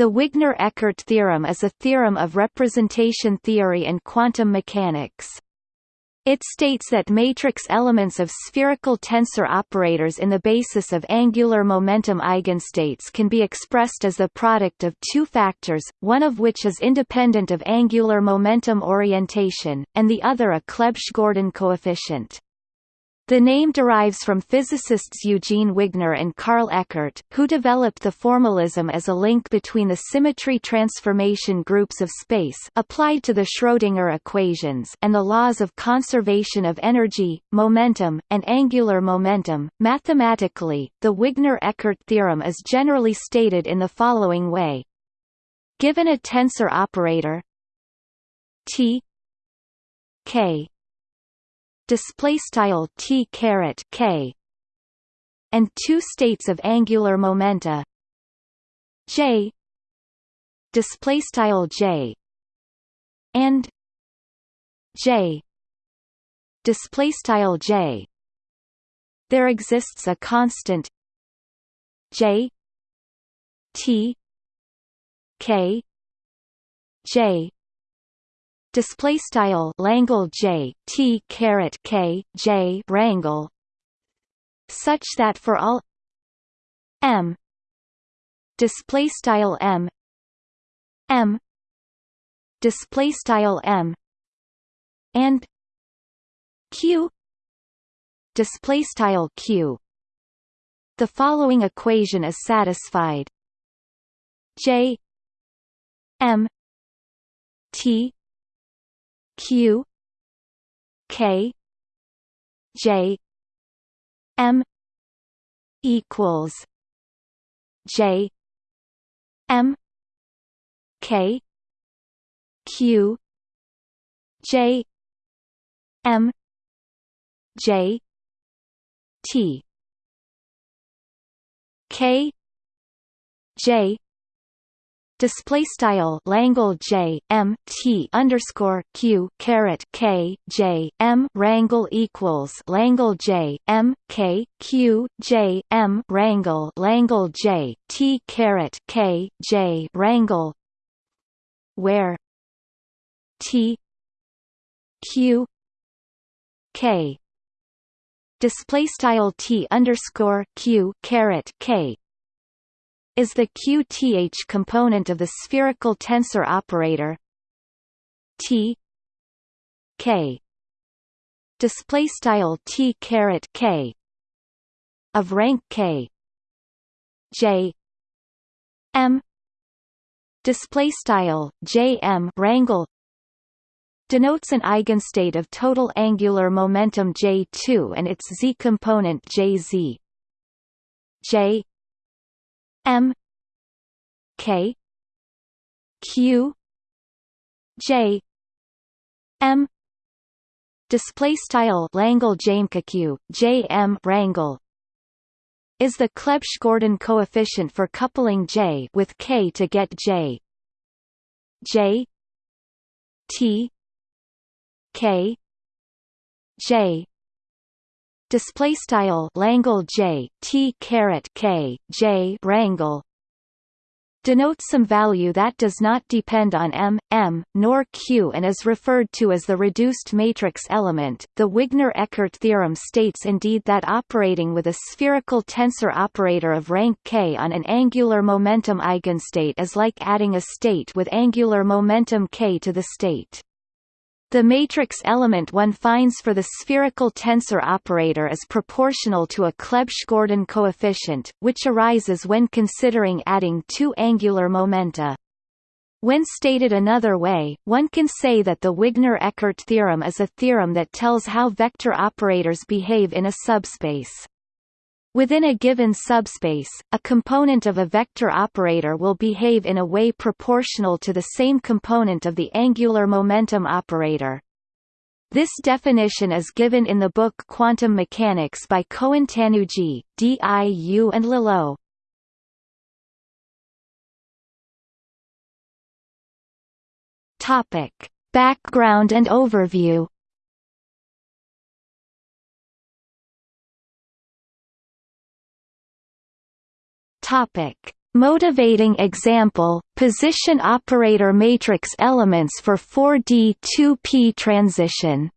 The Wigner-Eckart theorem is a theorem of representation theory and quantum mechanics. It states that matrix elements of spherical tensor operators in the basis of angular momentum eigenstates can be expressed as the product of two factors, one of which is independent of angular momentum orientation, and the other a Clebsch-Gordan coefficient. The name derives from physicists Eugene Wigner and Carl Eckart, who developed the formalism as a link between the symmetry transformation groups of space applied to the Schrödinger equations and the laws of conservation of energy, momentum, and angular momentum. Mathematically, the Wigner-Eckart theorem is generally stated in the following way. Given a tensor operator T K display style t caret k and two states of angular momenta. J display style j and j display style j. There exists a constant j t k j display style Langle J T caret K J wrangle such that for all M display style M M display style M and Q display style Q. The following equation is satisfied. J M T Q K J M equals J M K Q J M J T. K J display style Langle J M T underscore Q caret K J M wrangle equals Langle J M K Q J M wrangle Langle J T caret K J wrangle. Where? T Q K. Display style T underscore Q caret K is the QTH component of the spherical tensor operator T K. Display style T caret K. Of rank K. J. M. Display style J M wrangle denotes an eigenstate of total angular momentum J2 and its z component Jz J M K Q J M. Display style Langle Jamke J M wrangle is the Clebsch-Gordan coefficient for coupling J with K to get J. J T K J display style Langle J T caret K J wrangle denotes some value that does not depend on M, M, nor Q and is referred to as the reduced matrix element. The Wigner-Eckart theorem states indeed that operating with a spherical tensor operator of rank K on an angular momentum eigenstate is like adding a state with angular momentum K to the state. The matrix element one finds for the spherical tensor operator is proportional to a Clebsch-Gordan coefficient, which arises when considering adding two angular momenta. When stated another way, one can say that the Wigner-Eckart theorem is a theorem that tells how vector operators behave in a subspace. Within a given subspace, a component of a vector operator will behave in a way proportional to the same component of the angular momentum operator. This definition is given in the book Quantum Mechanics by Cohen-Tannoudji, D.I.U. and. Topic: Background and overview. Topic: Motivating example, position operator matrix elements for 4D 2p transition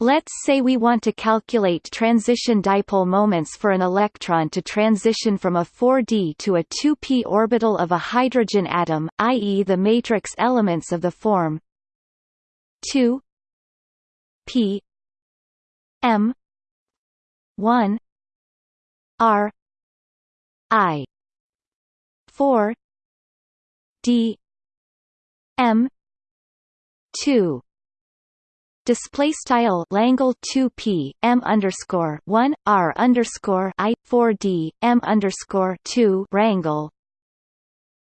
Let's say we want to calculate transition dipole moments for an electron to transition from a 4d to a 2p orbital of a hydrogen atom, i.e. the matrix elements of the form 2 p m 1 r i 4 d m 2 display style Langle 2 p m underscore 1 r underscore i 4 d m underscore 2 rangle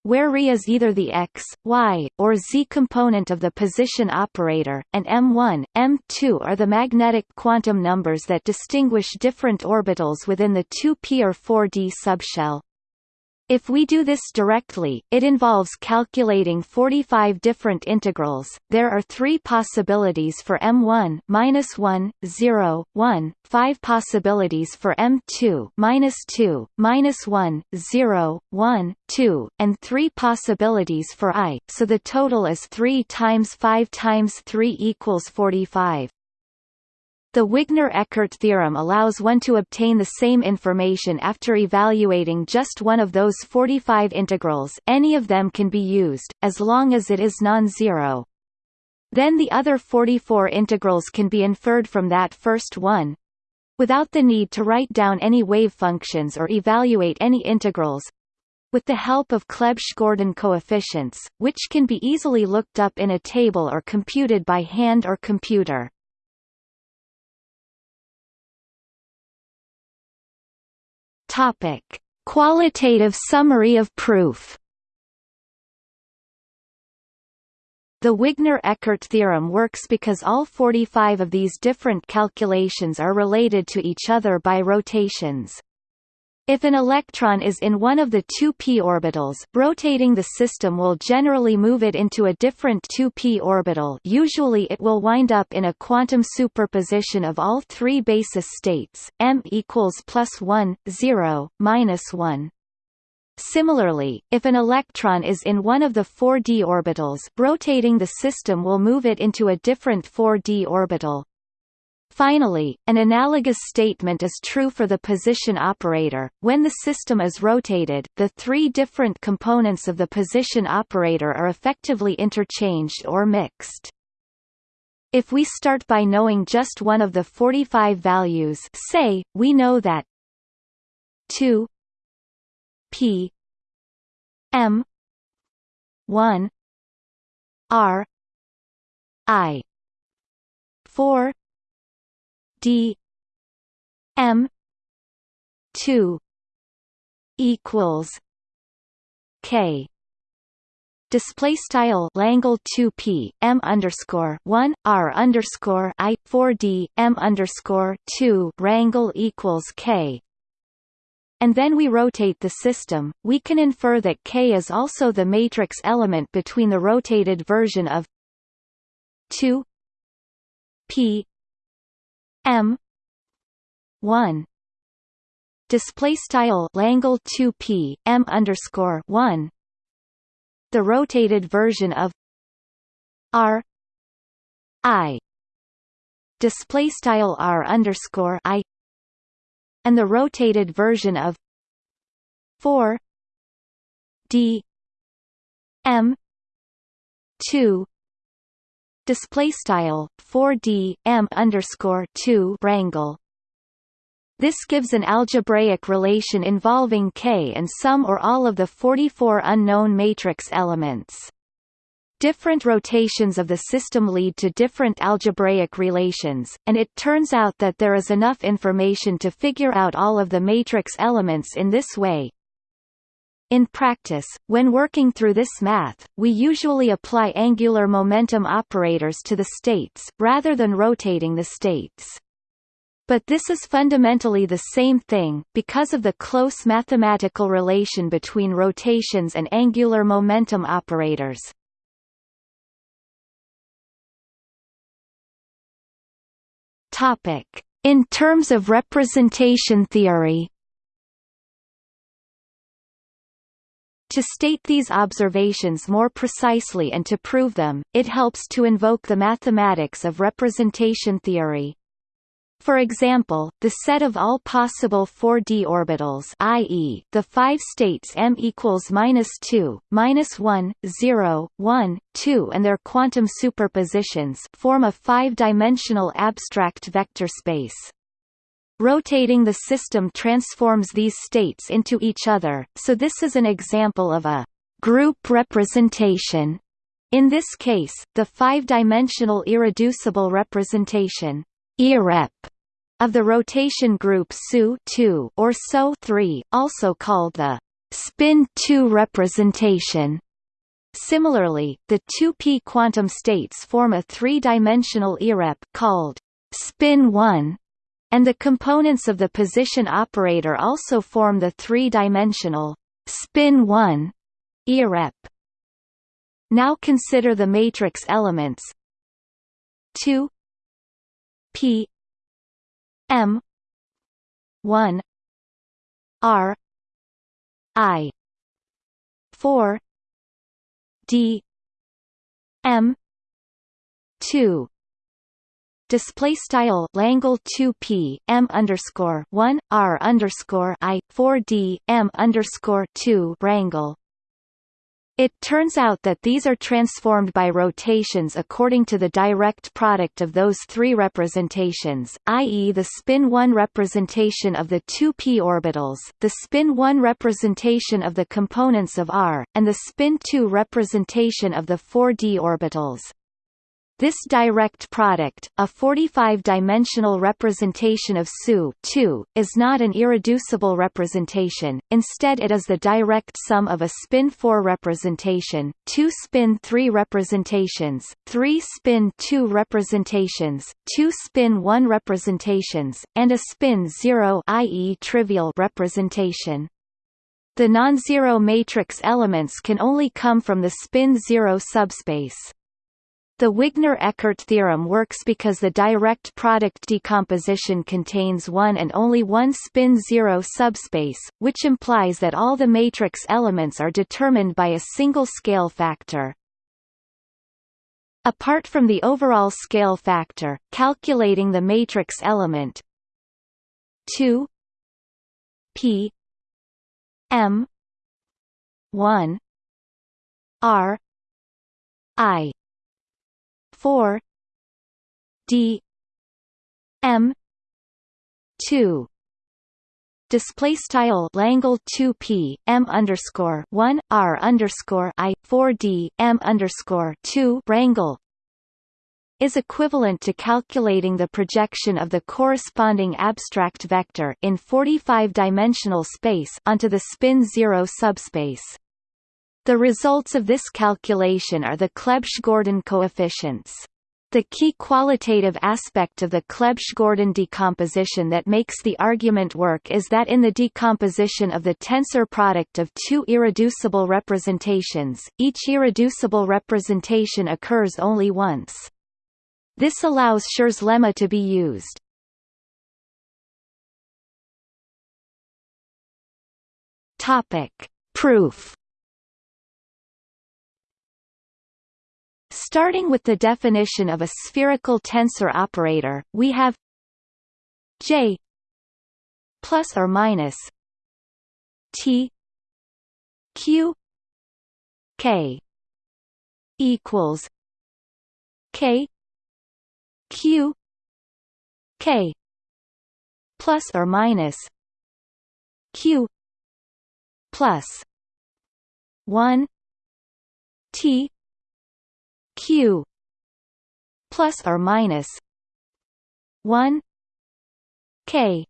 where re is either the x, y, or z component of the position operator, and m1, m2 are the magnetic quantum numbers that distinguish different orbitals within the 2p or 4d subshell. If we do this directly, it involves calculating 45 different integrals. There are three possibilities for M1 minus 1, 0, 1, 5 possibilities for M2 minus 2, minus 1, 0, 1, 2, and 3 possibilities for I, so the total is 3 times 5 times 3 equals 45. The Wigner-Eckart theorem allows one to obtain the same information after evaluating just one of those 45 integrals any of them can be used, as long as it is non-zero. Then the other 44 integrals can be inferred from that first one, without the need to write down any wave functions or evaluate any integrals, with the help of Clebsch-Gordan coefficients, which can be easily looked up in a table or computed by hand or computer. Topic: Qualitative summary of proof. The Wigner-Eckart theorem works because all 45 of these different calculations are related to each other by rotations. If an electron is in one of the two p orbitals, rotating the system will generally move it into a different 2p orbital usually it will wind up in a quantum superposition of all three basis states, m equals plus 1, 0, minus 1. Similarly, if an electron is in one of the 4d orbitals, rotating the system will move it into a different 4d orbital, Finally, an analogous statement is true for the position operator. When the system is rotated, the three different components of the position operator are effectively interchanged or mixed. If we start by knowing just one of the 45 values say, we know that 2 p m 1 r i 4 d m 2 equals k. Display style Langle 2 p m underscore 1 r underscore i 4 d m underscore 2 rangle equals k. And then we rotate the system, we can infer that K is also the matrix element between the rotated version of 2 P M. one. Display style Langle 2 P M underscore one. The rotated version of R. I. Display style R underscore I. And the rotated version of 4 D M two display style 4d m underscore 2 rangle this gives an algebraic relation involving K and some or all of the 44 unknown matrix elements. Different rotations of the system lead to different algebraic relations, and it turns out that there is enough information to figure out all of the matrix elements in this way. In practice, when working through this math, we usually apply angular momentum operators to the states, rather than rotating the states. But this is fundamentally the same thing, because of the close mathematical relation between rotations and angular momentum operators. In terms of representation theory To state these observations more precisely and to prove them, it helps to invoke the mathematics of representation theory. For example, the set of all possible 4d orbitals i.e., the five states m equals minus 2, minus 1, 0, 1, 2 and their quantum superpositions form a five-dimensional abstract vector space. Rotating the system transforms these states into each other, so this is an example of a group representation. In this case, the five-dimensional irreducible representation IREP of the rotation group SU or SO3, also called the spin-2 representation. Similarly, the 2p quantum states form a three-dimensional IREP called spin-1, and the components of the position operator also form the three-dimensional spin-1 IREP. Now consider the matrix elements 2 P M one R I four D M two display style Langle 2 p m underscore 1 r underscore i 4 d m underscore 2 rangle it turns out that these are transformed by rotations according to the direct product of those three representations, i.e. the spin-1 representation of the two p orbitals, the spin-1 representation of the components of R, and the spin-2 representation of the 4d orbitals. This direct product, a 45-dimensional representation of SU is not an irreducible representation, instead it is the direct sum of a spin-4 representation, two spin-3 representations, three spin-2 representations, two spin-1 representations, and a spin-0 i.e. trivial representation. The non-zero matrix elements can only come from the spin-0 subspace. The Wigner-Eckart theorem works because the direct product decomposition contains one and only one spin-zero subspace, which implies that all the matrix elements are determined by a single scale factor. Apart from the overall scale factor, calculating the matrix element 2 p m 1 r i four. D. M. two. Display style Langle 2 p m underscore 1 r underscore i 4 d m underscore 2 rangle is equivalent to calculating the projection of the corresponding abstract vector in 45-dimensional space onto the spin zero subspace. The results of this calculation are the Clebsch-Gordan coefficients. The key qualitative aspect of the Clebsch-Gordan decomposition that makes the argument work is that in the decomposition of the tensor product of two irreducible representations, each irreducible representation occurs only once. This allows Schur's lemma to be used. Proof Starting with the definition of a spherical tensor operator, we have J plus or minus T Q K equals K Q K plus or minus Q plus one T q plus or minus 1 k.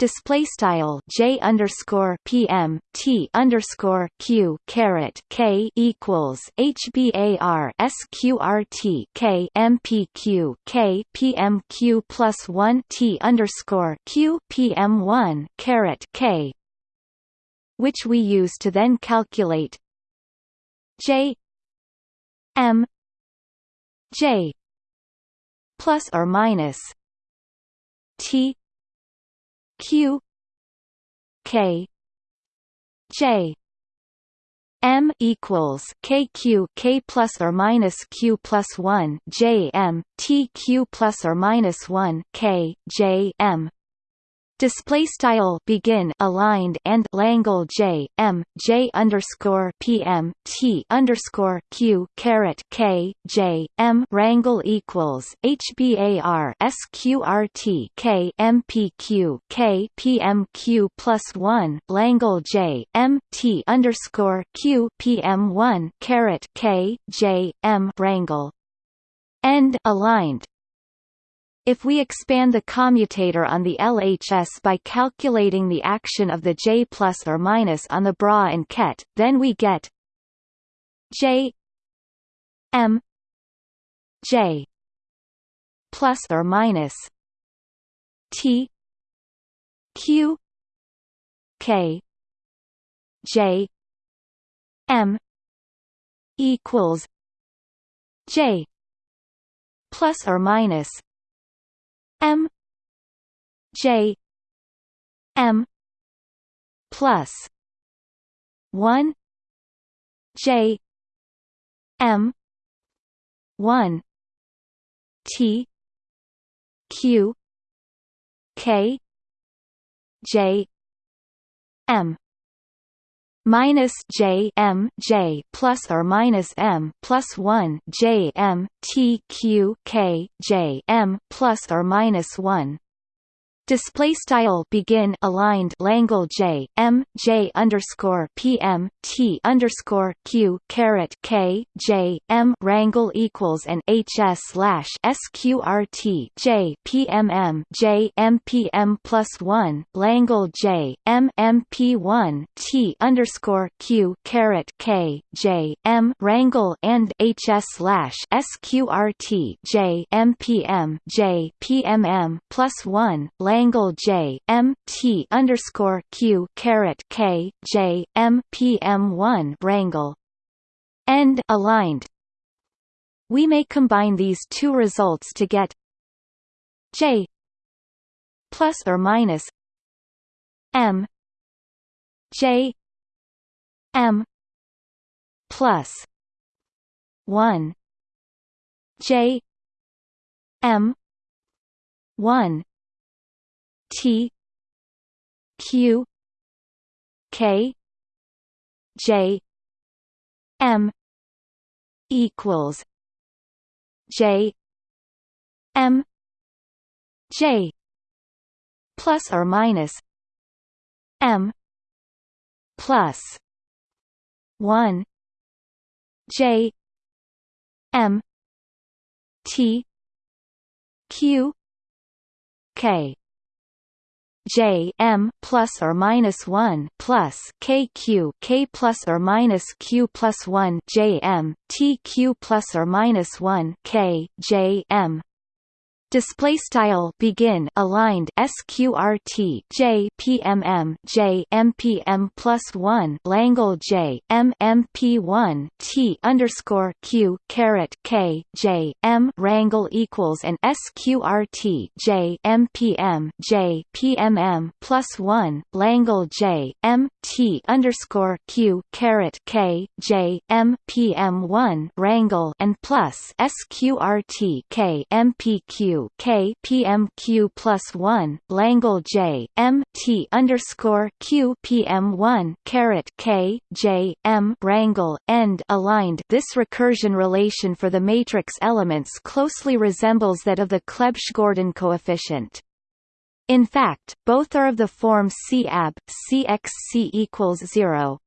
Display style j underscore pm t underscore q caret k equals hbar sqrt k mpq k pmq plus one t underscore q pm one caret k, which we use to then calculate j M J plus or minus T Q K J. M equals K Q K plus or minus Q plus one J M T Q plus or minus one K J M display style begin aligned and Langle J M J underscore PM T underscore Q caret K J M rangle equals HBAR SQRT K plus one Langle J M T underscore Q PM one caret K J M rangle end aligned if we expand the commutator on the LHS by calculating the action of the J plus or minus on the bra and ket, then we get J M J plus or minus T Q K J M equals J plus or minus M J M plus one J M one T Q K J M minus J M J plus or minus M plus one J M T Q K J M plus or minus one display style begin aligned Langle J M J underscore PM T underscore Q caret K J M rangle equals and HS slash SQRT J PMM J MPM plus one Langle J M MP one T underscore Q caret K J M rangle and HS slash SQRT J MPM J PMM plus one Langle J M T underscore Q caret K J M P M one rangle end aligned. We may combine these two results to get J plus or minus M J M plus one J M one T Q K J M equals J M J plus or minus M plus one J M T Q K J M plus or minus one plus K Q K plus or minus Q plus one J M T Q plus or minus one K J M display style begin aligned sqrt j pmm j mpm plus 1 langle j mmp 1 t underscore q caret k j m rangle equals and sqrt j mpm j pmm plus 1 langle j m t underscore q caret k j m pm 1 rangle and plus sqrt k mpq K PMQ plus one Langle J M T underscore Q PM one caret K J M rangle end aligned this recursion relation for the matrix elements closely resembles that of the Clebsch-Gordan coefficient. In fact, both are of the form CAB, CXC equals 0.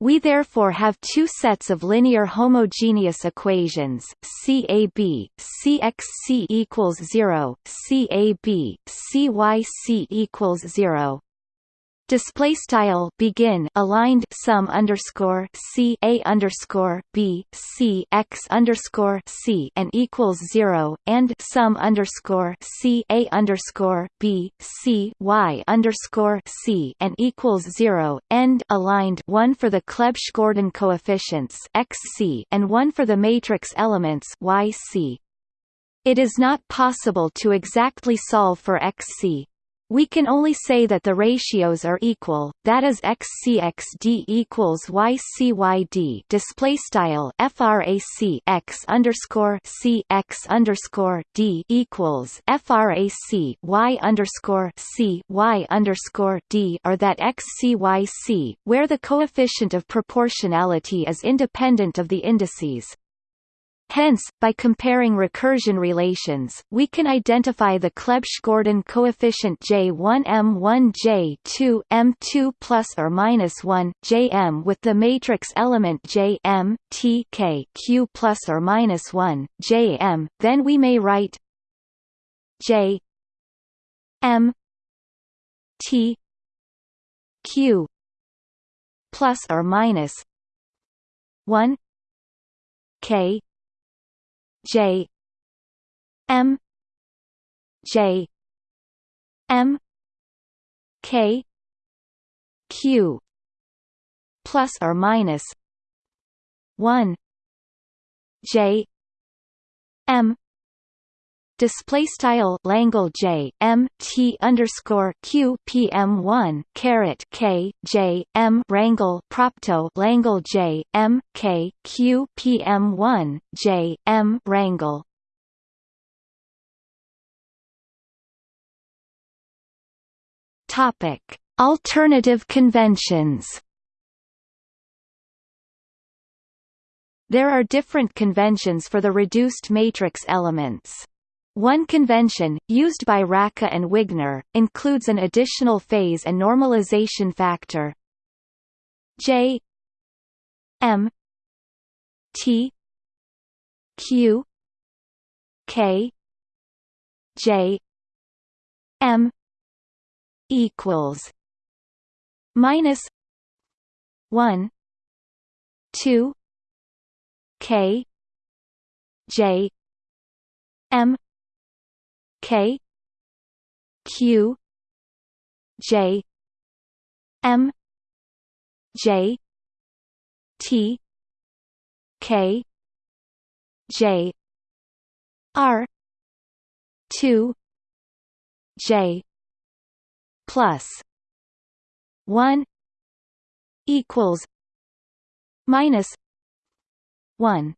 We therefore have two sets of linear homogeneous equations, CAB, CXC equals 0, CAB, CYC equals 0 display style begin aligned sum underscore c a underscore b c x underscore c and equals zero and sum underscore c a underscore b c y underscore c and equals zero end aligned one for the Clebsch-Gordan coefficients x c and one for the matrix elements y c. It is not possible to exactly solve for x c We can only say that the ratios are equal, that is xcxd equals ycyd display style frac x underscore c x underscore d equals frac y underscore c y underscore d, or that xcyc, where the coefficient of proportionality is independent of the indices. Hence, by comparing recursion relations, we can identify the Clebsch-Gordan coefficient J1 M1 J2 M2 plus or minus 1 Jm with the matrix element J M T K Q plus or minus 1 Jm. Then we may write J M T Q plus or minus 1 K J M J M K Q plus or minus one J M display style Langle J M T underscore Q P M one caret K J M Rangle Propto Langle J M K Q P M one J M Rangle Topic Alternative conventions There are different conventions for the reduced matrix elements. One convention, used by Racah and Wigner, includes an additional phase and normalization factor. J. M. T. Q. K. J. M. equals minus one two K J M K Q J M J T K J R two J plus one equals minus one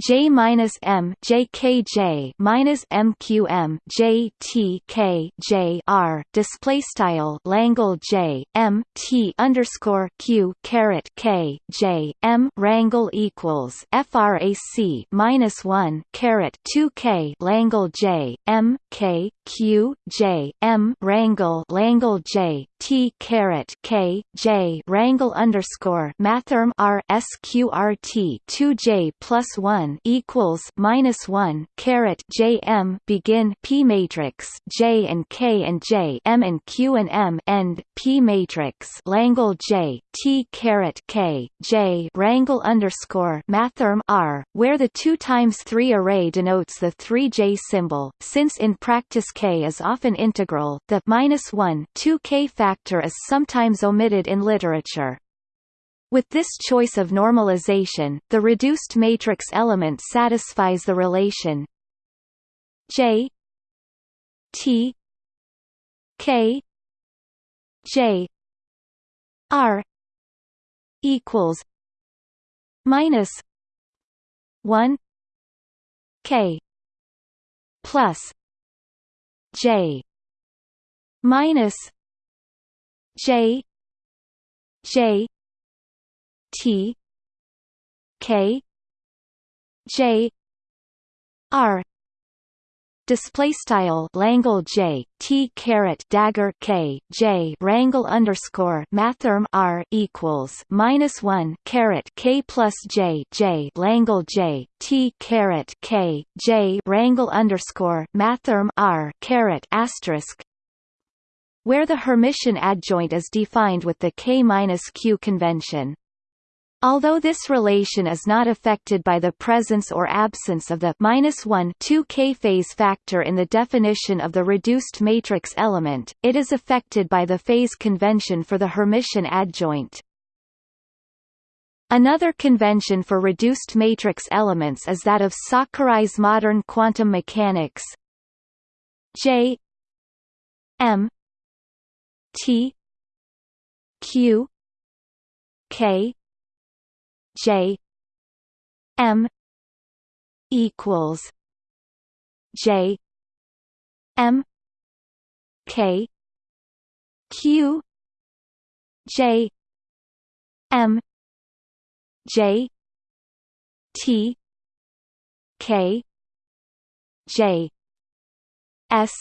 J minus M J K J minus M Q M J T K J R display style Langle J M T underscore Q caret K J M Rangle equals FRAC minus one caret two K Langle J M K Q J M Rangle Langle J T caret K J Rangle underscore Mathrm R SQRT two J plus one one equals minus one caret J M begin P matrix J and K and J M and Q and M end P matrix Langle J T caret K J Rangle underscore Mathrm R, where the two times three array denotes the three J symbol. Since in practice K is often integral, the minus one two K factor is sometimes omitted in literature. With this choice of normalization, the reduced matrix element satisfies the relation J T K J R equals minus one K plus J minus J J T K J R display style Langle J T caret dagger K J Rangle underscore Mathrm R equals minus one caret K plus J J Langle J T caret K J Rangle underscore Mathrm R caret asterisk where the Hermitian adjoint is defined with the K minus Q convention. Although this relation is not affected by the presence or absence of the minus 1 2k phase factor in the definition of the reduced matrix element, it is affected by the phase convention for the Hermitian adjoint. Another convention for reduced matrix elements is that of Sakurai's modern quantum mechanics J M T Q K J M equals J M K Q J M J T K J S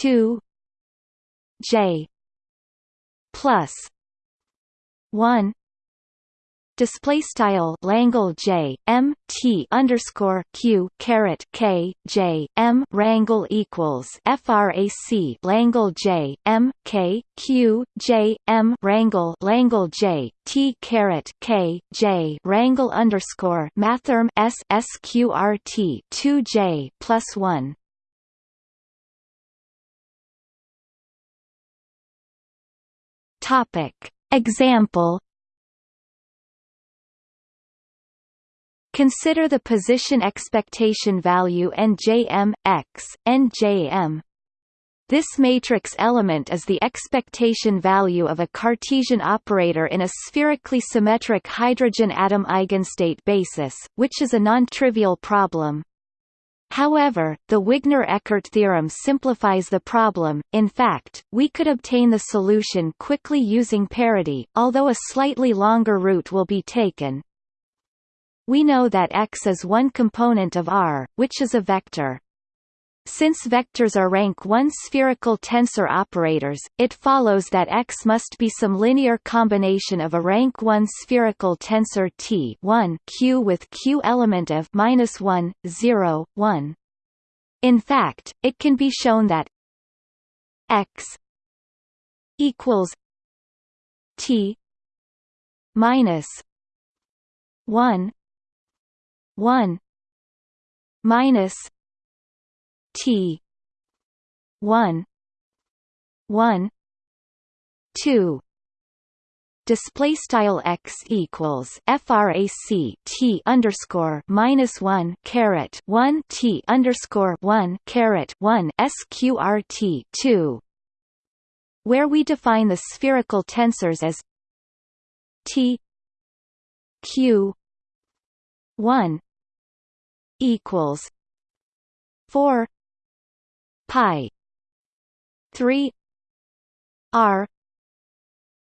two J plus one display style Langle J M T underscore Q caret K J M rangle equals frac Langle J M K Q J M rangle Langle J T caret K J rangle underscore mathrm S SQRT two J plus one. Topic. Example Consider the position expectation value NJM, X, NJM. This matrix element is the expectation value of a Cartesian operator in a spherically symmetric hydrogen atom eigenstate basis, which is a non-trivial problem. However, the Wigner-Eckart theorem simplifies the problem, in fact, we could obtain the solution quickly using parity, although a slightly longer route will be taken. We know that X is one component of R, which is a vector. Since vectors are rank 1 spherical tensor operators, it follows that X must be some linear combination of a rank 1 spherical tensor T 1 Q with Q element of minus 1, 0, 1. In fact, it can be shown that X equals T minus 1 one minus T one one two. Display style x equals frac t underscore minus one caret one t underscore one caret one sqrt two, where we define the spherical tensors as t q 1 equals 4 pi 3 r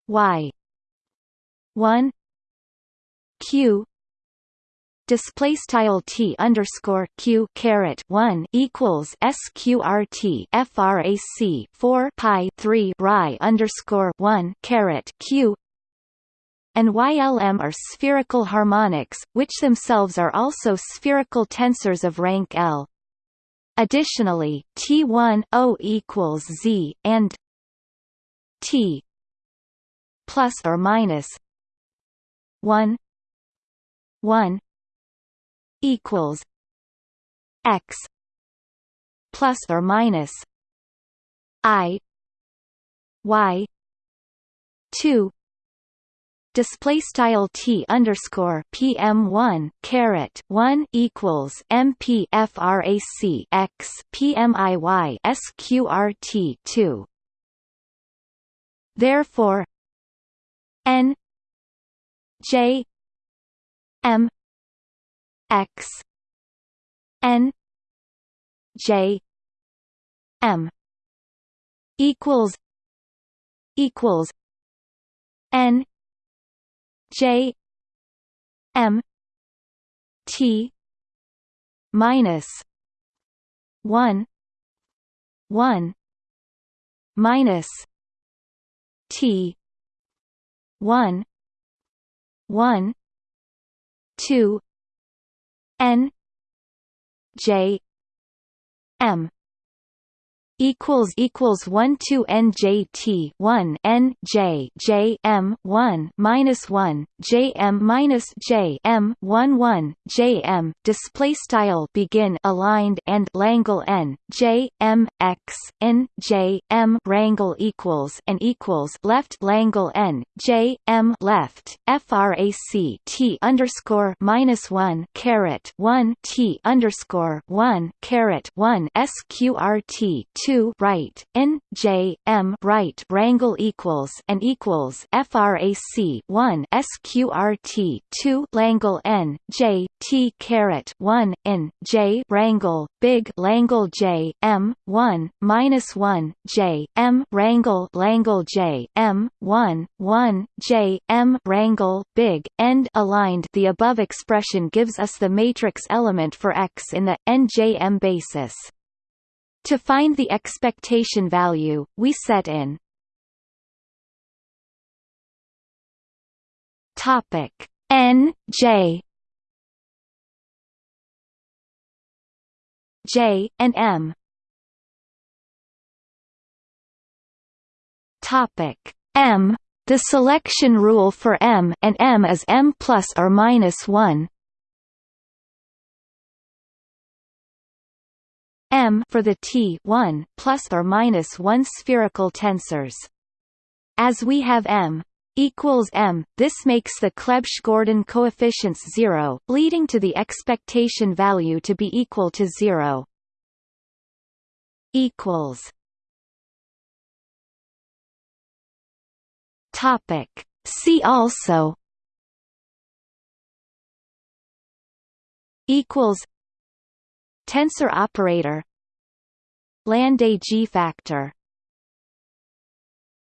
y 1 q display style t underscore q caret 1 equals sqrt frac 4 pi 3 ri underscore 1 caret q and YLM are spherical harmonics, which themselves are also spherical tensors of rank L. Additionally, T1 O equals Z and T plus or minus 1 1 equals X plus or minus I Y two display style t underscore pm one caret one equals mp frac x pmiy sqrt two. Therefore, n j m x n j m equals equals n J M T minus one one minus T one one two N J M equals equals one two NJT one N J J M one minus one J M minus J M one one J M. Display style begin aligned and Langle N J M X N J M. Rangle equals and equals left Langle N J M left. FRAC T underscore minus one caret one T underscore one caret one SQRT two right n j m right rangle equals and equals frac one sqrt two langle n j t caret one N J j rangle big langle j m one minus one j m rangle langle j m one one j m rangle big end aligned. The above expression gives us the matrix element for X in the NJM basis. To find the expectation value, we set in. Topic. N j. J and m. Topic. M. The selection rule for m and m is m plus or minus 1 M for the T 1 plus or minus 1 spherical tensors. As we have M equals M, this makes the Clebsch-Gordan coefficients zero, leading to the expectation value to be equal to zero. Equals. Topic. See also. Equals. Tensor operator. Landé G-factor